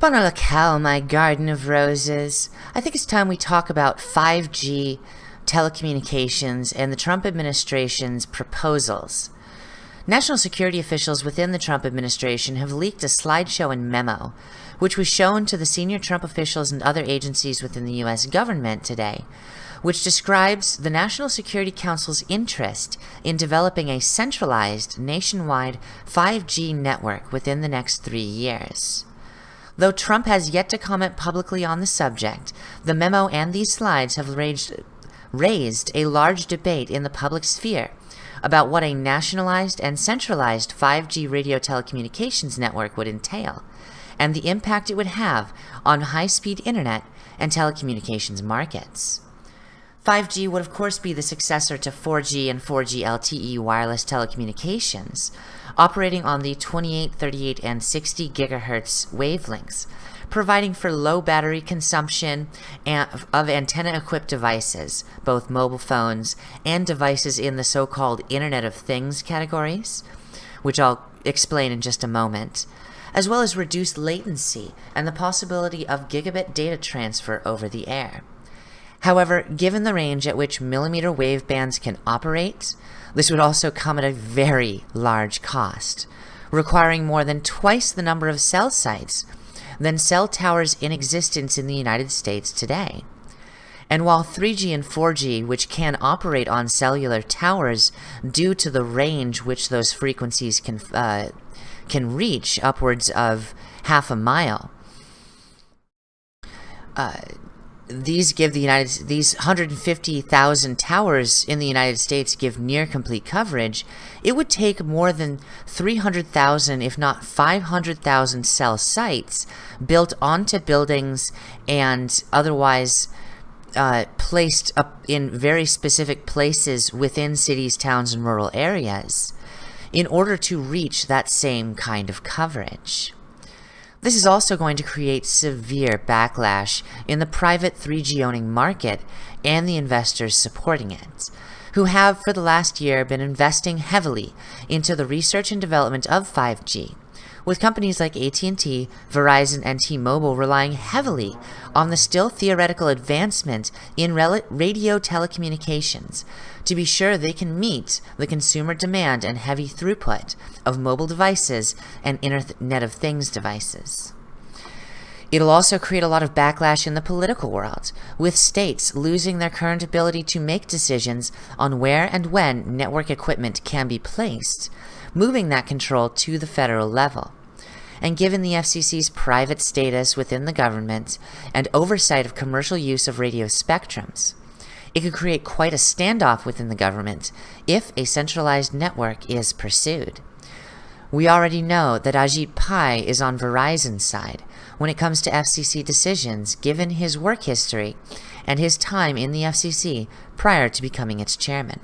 Bon my garden of roses. I think it's time we talk about 5G telecommunications and the Trump administration's proposals. National security officials within the Trump administration have leaked a slideshow and memo, which was shown to the senior Trump officials and other agencies within the U.S. government today, which describes the National Security Council's interest in developing a centralized nationwide 5G network within the next three years. Though Trump has yet to comment publicly on the subject, the memo and these slides have raised, raised a large debate in the public sphere about what a nationalized and centralized 5G radio telecommunications network would entail, and the impact it would have on high-speed internet and telecommunications markets. 5G would of course be the successor to 4G and 4G LTE wireless telecommunications, operating on the 28, 38, and 60 gigahertz wavelengths, providing for low battery consumption of antenna-equipped devices, both mobile phones and devices in the so-called Internet of Things categories, which I'll explain in just a moment, as well as reduced latency and the possibility of gigabit data transfer over the air. However, given the range at which millimeter wave bands can operate, this would also come at a very large cost, requiring more than twice the number of cell sites than cell towers in existence in the United States today. And while 3G and 4G, which can operate on cellular towers due to the range which those frequencies can, uh, can reach upwards of half a mile, uh, these give the United these 150,000 towers in the United States give near complete coverage, it would take more than 300,000 if not 500,000 cell sites built onto buildings and otherwise uh, placed up in very specific places within cities, towns, and rural areas in order to reach that same kind of coverage. This is also going to create severe backlash in the private 3G owning market and the investors supporting it, who have for the last year been investing heavily into the research and development of 5G, with companies like AT&T, Verizon, and T-Mobile relying heavily on the still theoretical advancement in radio telecommunications to be sure they can meet the consumer demand and heavy throughput of mobile devices and Internet of Things devices. It'll also create a lot of backlash in the political world, with states losing their current ability to make decisions on where and when network equipment can be placed, moving that control to the federal level. And given the FCC's private status within the government and oversight of commercial use of radio spectrums, it could create quite a standoff within the government if a centralized network is pursued. We already know that Ajit Pai is on Verizon's side when it comes to FCC decisions given his work history and his time in the FCC prior to becoming its chairman.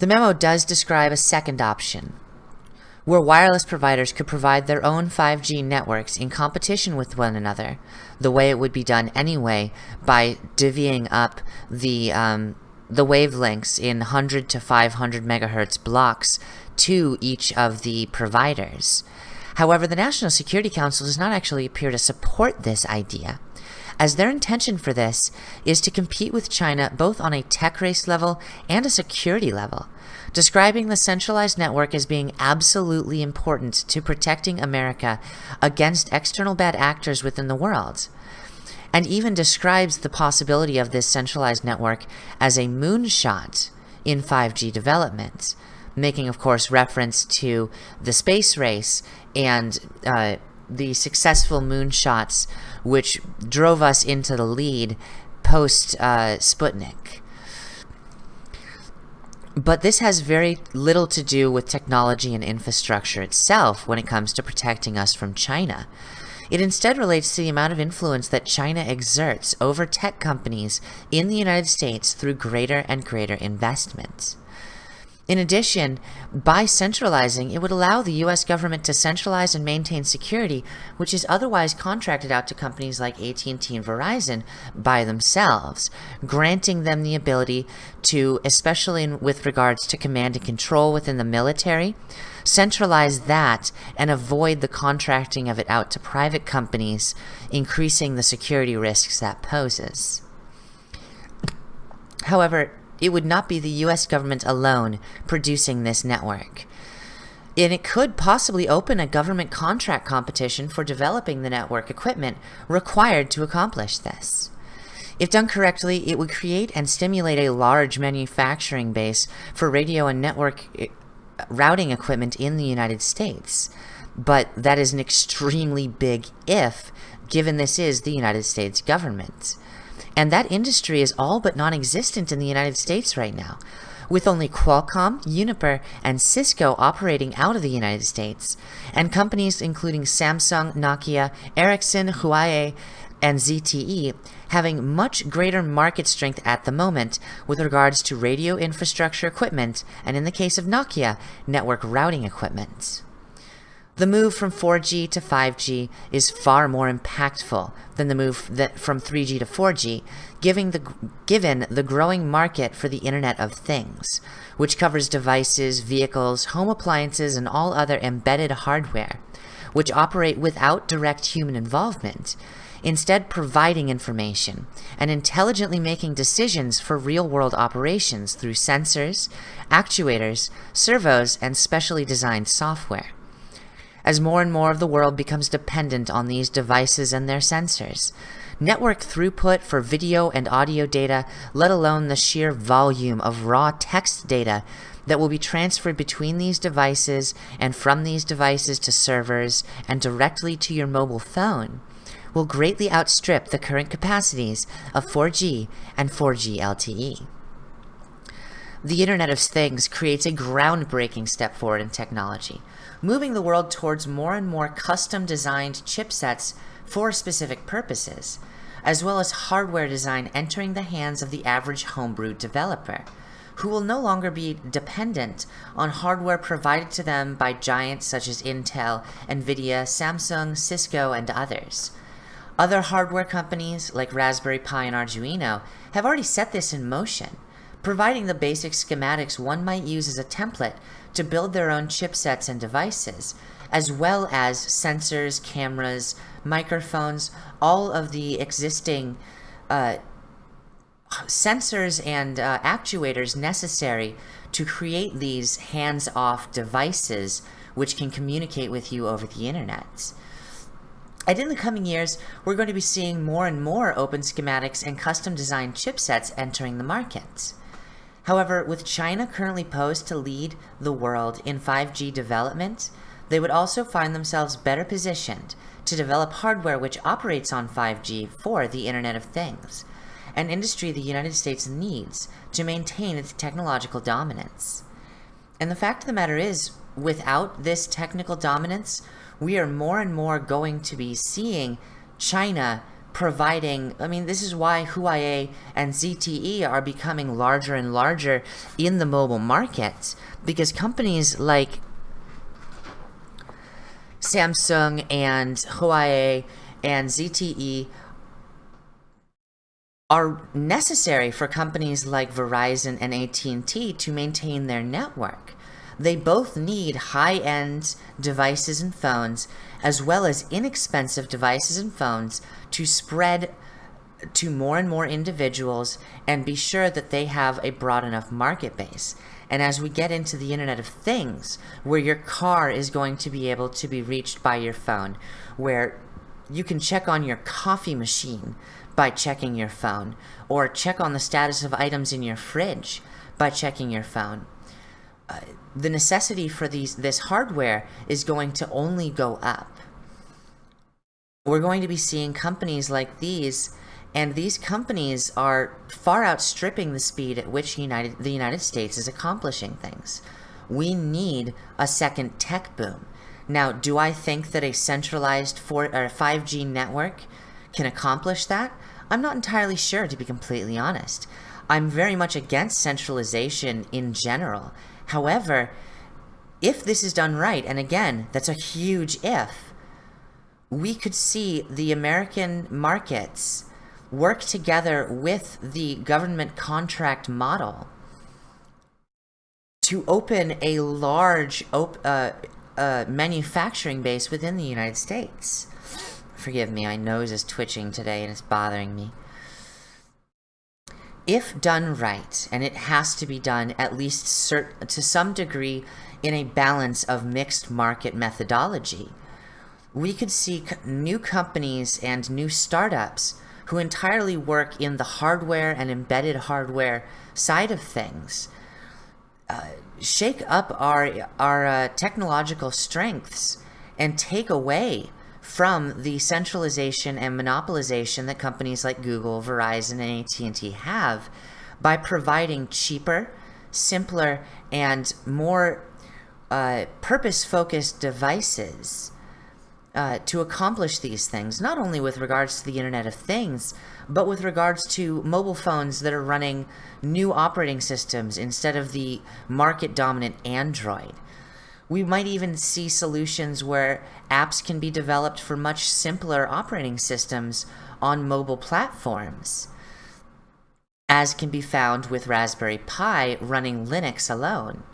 The memo does describe a second option, where wireless providers could provide their own 5G networks in competition with one another, the way it would be done anyway by divvying up the um, the wavelengths in 100 to 500 megahertz blocks to each of the providers. However, the National Security Council does not actually appear to support this idea as their intention for this is to compete with China both on a tech race level and a security level, describing the centralized network as being absolutely important to protecting America against external bad actors within the world and even describes the possibility of this centralized network as a moonshot in 5G development, making, of course, reference to the space race and uh, the successful moonshots which drove us into the lead post uh, Sputnik. But this has very little to do with technology and infrastructure itself when it comes to protecting us from China. It instead relates to the amount of influence that China exerts over tech companies in the United States through greater and greater investments. In addition, by centralizing, it would allow the US government to centralize and maintain security, which is otherwise contracted out to companies like AT&T and Verizon by themselves, granting them the ability to, especially in, with regards to command and control within the military, centralize that and avoid the contracting of it out to private companies, increasing the security risks that poses. However, it would not be the US government alone producing this network. And it could possibly open a government contract competition for developing the network equipment required to accomplish this. If done correctly, it would create and stimulate a large manufacturing base for radio and network eh, routing equipment in the United States. But that is an extremely big if, given this is the United States government. And that industry is all but non-existent in the United States right now, with only Qualcomm, Juniper, and Cisco operating out of the United States, and companies including Samsung, Nokia, Ericsson, Huawei, and ZTE having much greater market strength at the moment with regards to radio infrastructure equipment, and in the case of Nokia, network routing equipment. The move from 4G to 5G is far more impactful than the move from 3G to 4G, given the, given the growing market for the Internet of Things, which covers devices, vehicles, home appliances, and all other embedded hardware, which operate without direct human involvement, instead providing information and intelligently making decisions for real-world operations through sensors, actuators, servos, and specially designed software as more and more of the world becomes dependent on these devices and their sensors. Network throughput for video and audio data, let alone the sheer volume of raw text data that will be transferred between these devices and from these devices to servers and directly to your mobile phone, will greatly outstrip the current capacities of 4G and 4G LTE. The Internet of Things creates a groundbreaking step forward in technology, moving the world towards more and more custom-designed chipsets for specific purposes, as well as hardware design entering the hands of the average homebrew developer, who will no longer be dependent on hardware provided to them by giants such as Intel, Nvidia, Samsung, Cisco, and others. Other hardware companies, like Raspberry Pi and Arduino, have already set this in motion, providing the basic schematics one might use as a template to build their own chipsets and devices, as well as sensors, cameras, microphones, all of the existing uh, sensors and uh, actuators necessary to create these hands-off devices which can communicate with you over the internet. And in the coming years, we're going to be seeing more and more open schematics and custom designed chipsets entering the market. However, with China currently posed to lead the world in 5G development, they would also find themselves better positioned to develop hardware which operates on 5G for the Internet of Things, an industry the United States needs to maintain its technological dominance. And the fact of the matter is, without this technical dominance, we are more and more going to be seeing China providing, I mean, this is why Huawei and ZTE are becoming larger and larger in the mobile market because companies like Samsung and Huawei and ZTE are necessary for companies like Verizon and AT&T to maintain their network. They both need high-end devices and phones, as well as inexpensive devices and phones to spread to more and more individuals and be sure that they have a broad enough market base. And as we get into the Internet of Things, where your car is going to be able to be reached by your phone, where you can check on your coffee machine by checking your phone, or check on the status of items in your fridge by checking your phone. The necessity for these this hardware is going to only go up. We're going to be seeing companies like these, and these companies are far outstripping the speed at which United, the United States is accomplishing things. We need a second tech boom. Now, do I think that a centralized 4, or 5G network can accomplish that? I'm not entirely sure, to be completely honest. I'm very much against centralization in general However, if this is done right, and again, that's a huge if, we could see the American markets work together with the government contract model to open a large op uh, uh, manufacturing base within the United States. Forgive me, my nose is twitching today and it's bothering me. If done right, and it has to be done at least to some degree in a balance of mixed market methodology, we could see new companies and new startups who entirely work in the hardware and embedded hardware side of things uh, shake up our, our uh, technological strengths and take away from the centralization and monopolization that companies like Google, Verizon, and AT&T have by providing cheaper, simpler, and more uh, purpose-focused devices uh, to accomplish these things, not only with regards to the Internet of Things, but with regards to mobile phones that are running new operating systems instead of the market-dominant Android. We might even see solutions where apps can be developed for much simpler operating systems on mobile platforms, as can be found with Raspberry Pi running Linux alone.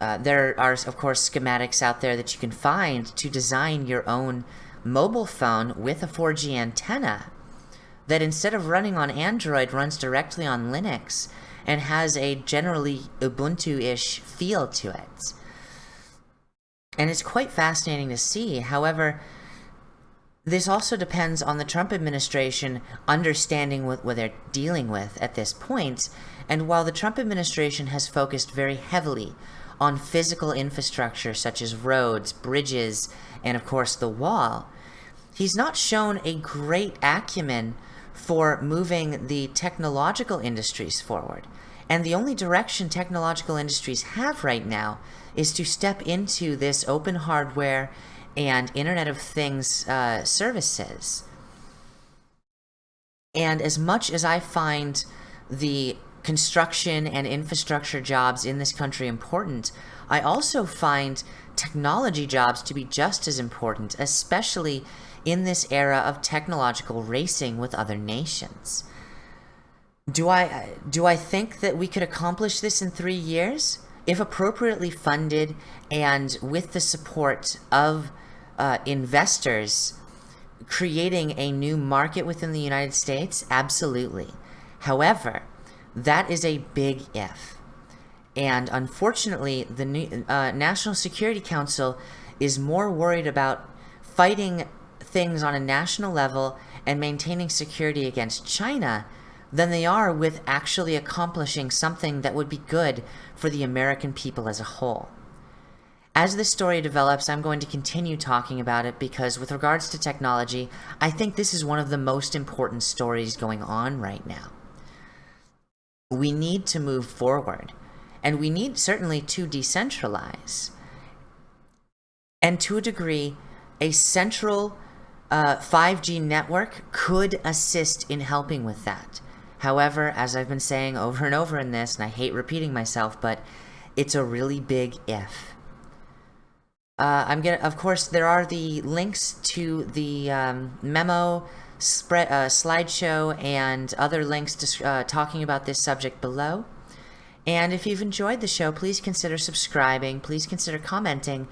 Uh, there are, of course, schematics out there that you can find to design your own mobile phone with a 4G antenna that instead of running on Android runs directly on Linux and has a generally Ubuntu-ish feel to it. And it's quite fascinating to see. However, this also depends on the Trump administration understanding what, what they're dealing with at this point. And while the Trump administration has focused very heavily on physical infrastructure such as roads, bridges, and of course the wall, he's not shown a great acumen for moving the technological industries forward. And the only direction technological industries have right now is to step into this open hardware and Internet of Things uh, services. And as much as I find the construction and infrastructure jobs in this country important, I also find technology jobs to be just as important, especially in this era of technological racing with other nations. Do I, do I think that we could accomplish this in three years? If appropriately funded and with the support of uh, investors creating a new market within the United States, absolutely. However, that is a big if. And unfortunately, the new, uh, National Security Council is more worried about fighting things on a national level and maintaining security against China than they are with actually accomplishing something that would be good for the American people as a whole. As this story develops, I'm going to continue talking about it because with regards to technology, I think this is one of the most important stories going on right now we need to move forward and we need certainly to decentralize. And to a degree, a central uh, 5G network could assist in helping with that. However, as I've been saying over and over in this, and I hate repeating myself, but it's a really big if. Uh, I'm gonna, of course, there are the links to the um, memo spread, uh, slideshow and other links uh, talking about this subject below. And if you've enjoyed the show, please consider subscribing, please consider commenting,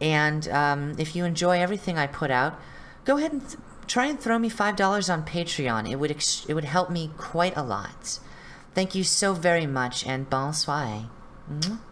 and um, if you enjoy everything I put out, go ahead and try and throw me $5 on Patreon. It would, it would help me quite a lot. Thank you so very much, and bonsoir. -hmm.